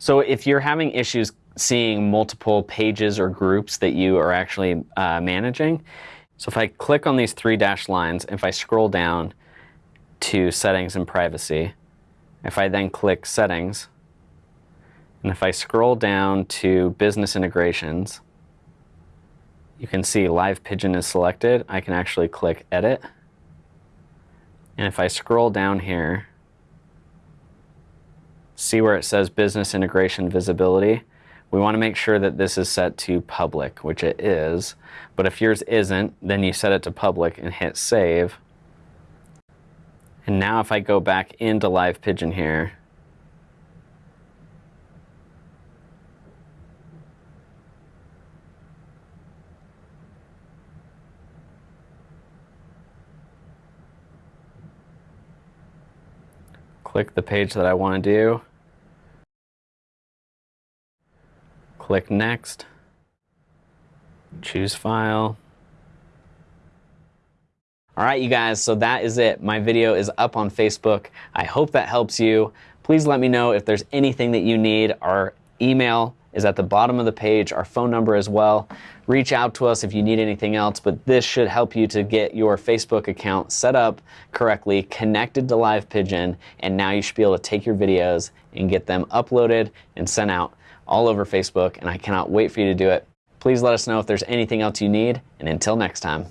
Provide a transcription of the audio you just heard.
So if you're having issues seeing multiple pages or groups that you are actually uh, managing, so if I click on these three dashed lines, if I scroll down to settings and privacy, if I then click settings, and if I scroll down to business integrations, you can see Live Pigeon is selected. I can actually click edit. And if I scroll down here, see where it says business integration visibility. We want to make sure that this is set to public, which it is. But if yours isn't, then you set it to public and hit save. And now if I go back into Live Pigeon here, click the page that I want to do, click Next, choose File. All right, you guys, so that is it. My video is up on Facebook. I hope that helps you. Please let me know if there's anything that you need. Our email is at the bottom of the page, our phone number as well. Reach out to us if you need anything else, but this should help you to get your Facebook account set up correctly, connected to Live Pigeon, and now you should be able to take your videos and get them uploaded and sent out all over Facebook, and I cannot wait for you to do it. Please let us know if there's anything else you need, and until next time.